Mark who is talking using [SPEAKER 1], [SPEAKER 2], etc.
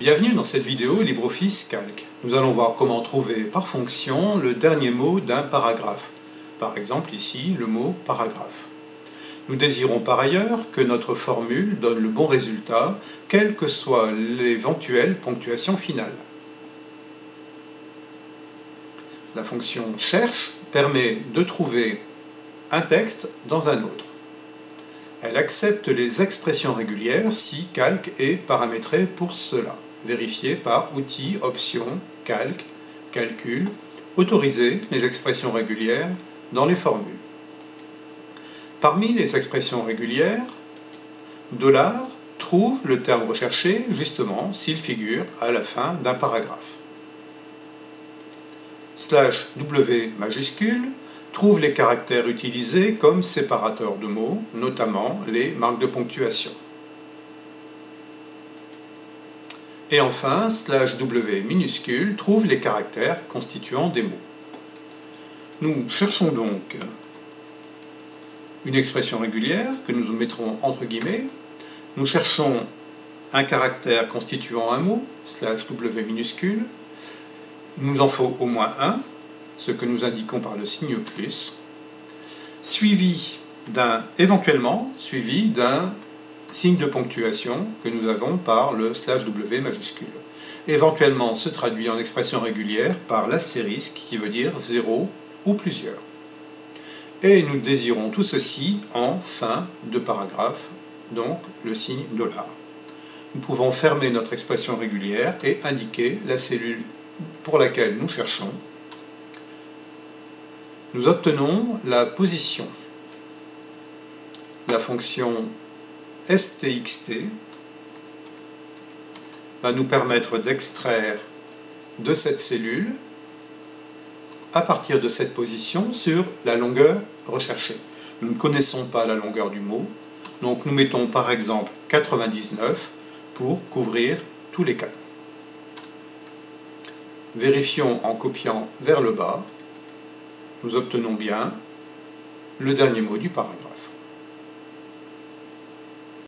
[SPEAKER 1] Bienvenue dans cette vidéo LibreOffice Calc. Nous allons voir comment trouver par fonction le dernier mot d'un paragraphe. Par exemple ici, le mot paragraphe. Nous désirons par ailleurs que notre formule donne le bon résultat, quelle que soit l'éventuelle ponctuation finale. La fonction cherche permet de trouver un texte dans un autre. Elle accepte les expressions régulières si calque est paramétré pour cela. Vérifier par outil, option, calque, calcul, autoriser les expressions régulières dans les formules. Parmi les expressions régulières, dollar trouve le terme recherché justement s'il figure à la fin d'un paragraphe. Slash W majuscule trouve les caractères utilisés comme séparateurs de mots, notamment les marques de ponctuation. Et enfin, slash W minuscule trouve les caractères constituant des mots. Nous cherchons donc une expression régulière que nous mettrons entre guillemets. Nous cherchons un caractère constituant un mot, slash W minuscule. Il nous en faut au moins un, ce que nous indiquons par le signe plus, suivi d'un, éventuellement, suivi d'un signe de ponctuation que nous avons par le slash W majuscule. Éventuellement se traduit en expression régulière par l'astérisque qui veut dire 0 ou plusieurs. Et nous désirons tout ceci en fin de paragraphe, donc le signe dollar. Nous pouvons fermer notre expression régulière et indiquer la cellule pour laquelle nous cherchons nous obtenons la position. La fonction stxt va nous permettre d'extraire de cette cellule à partir de cette position sur la longueur recherchée. Nous ne connaissons pas la longueur du mot, donc nous mettons par exemple 99 pour couvrir tous les cas. Vérifions en copiant vers le bas nous obtenons bien le dernier mot du paragraphe.